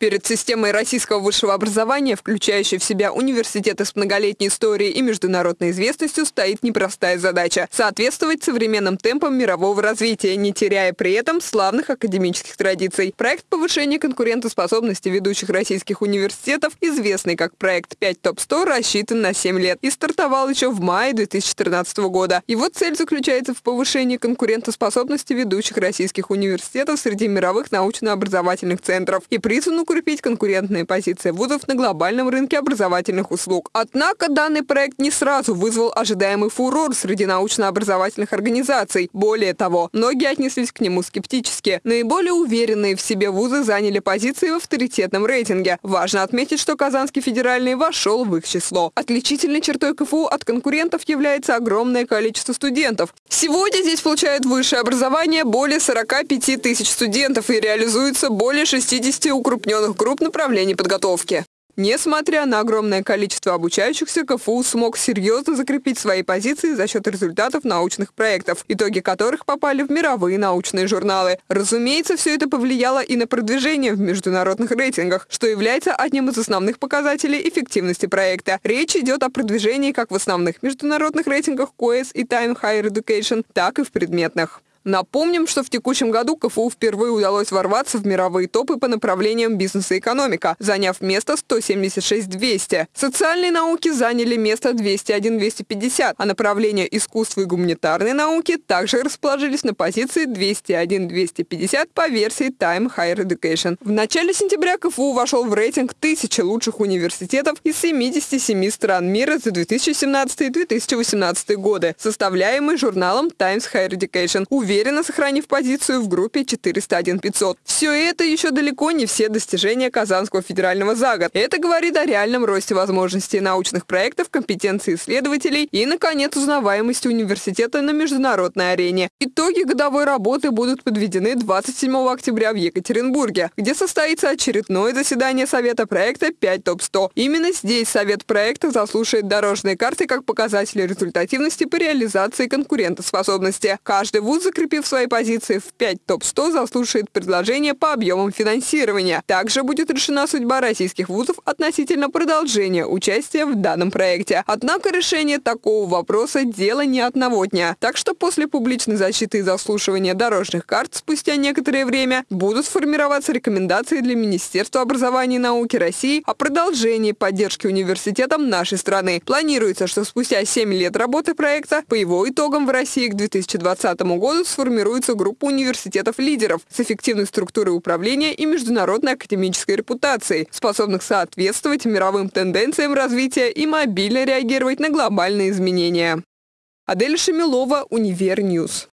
Перед системой российского высшего образования, включающей в себя университеты с многолетней историей и международной известностью, стоит непростая задача – соответствовать современным темпам мирового развития, не теряя при этом славных академических традиций. Проект повышения конкурентоспособности ведущих российских университетов, известный как проект 5 ТОП-100, рассчитан на 7 лет и стартовал еще в мае 2014 года. Его цель заключается в повышении конкурентоспособности ведущих российских университетов среди мировых научно-образовательных центров и призван укрепить конкурентные позиции вузов на глобальном рынке образовательных услуг. Однако данный проект не сразу вызвал ожидаемый фурор среди научно-образовательных организаций. Более того, многие отнеслись к нему скептически. Наиболее уверенные в себе вузы заняли позиции в авторитетном рейтинге. Важно отметить, что Казанский федеральный вошел в их число. Отличительной чертой КФУ от конкурентов является огромное количество студентов. Сегодня здесь получают высшее образование более 45 тысяч студентов и реализуется более 60 укрупненных определенных групп направлений подготовки. Несмотря на огромное количество обучающихся, КФУ смог серьезно закрепить свои позиции за счет результатов научных проектов, итоги которых попали в мировые научные журналы. Разумеется, все это повлияло и на продвижение в международных рейтингах, что является одним из основных показателей эффективности проекта. Речь идет о продвижении как в основных международных рейтингах QS и Time Higher Education, так и в предметных. Напомним, что в текущем году КФУ впервые удалось ворваться в мировые топы по направлениям бизнес и экономика, заняв место 176-200. Социальные науки заняли место 201-250, а направления искусства и гуманитарной науки также расположились на позиции 201-250 по версии Time Higher Education. В начале сентября КФУ вошел в рейтинг тысячи лучших университетов из 77 стран мира за 2017-2018 годы, составляемый журналом Times Higher Education уверенно сохранив позицию в группе 401-500. Все это еще далеко не все достижения Казанского федерального за год. Это говорит о реальном росте возможностей научных проектов, компетенции исследователей и, наконец, узнаваемости университета на международной арене. Итоги годовой работы будут подведены 27 октября в Екатеринбурге, где состоится очередное заседание Совета проекта 5 ТОП-100. Именно здесь Совет проекта заслушает дорожные карты как показатели результативности по реализации конкурентоспособности. Каждый вуз закрепит закрепив свои позиции в 5 топ-100, заслушает предложение по объемам финансирования. Также будет решена судьба российских вузов относительно продолжения участия в данном проекте. Однако решение такого вопроса – дело не одного дня. Так что после публичной защиты и заслушивания дорожных карт спустя некоторое время будут сформироваться рекомендации для Министерства образования и науки России о продолжении поддержки университетам нашей страны. Планируется, что спустя 7 лет работы проекта по его итогам в России к 2020 году сформируется группа университетов-лидеров с эффективной структурой управления и международной академической репутацией, способных соответствовать мировым тенденциям развития и мобильно реагировать на глобальные изменения. Адель Шамилова, Универньюз.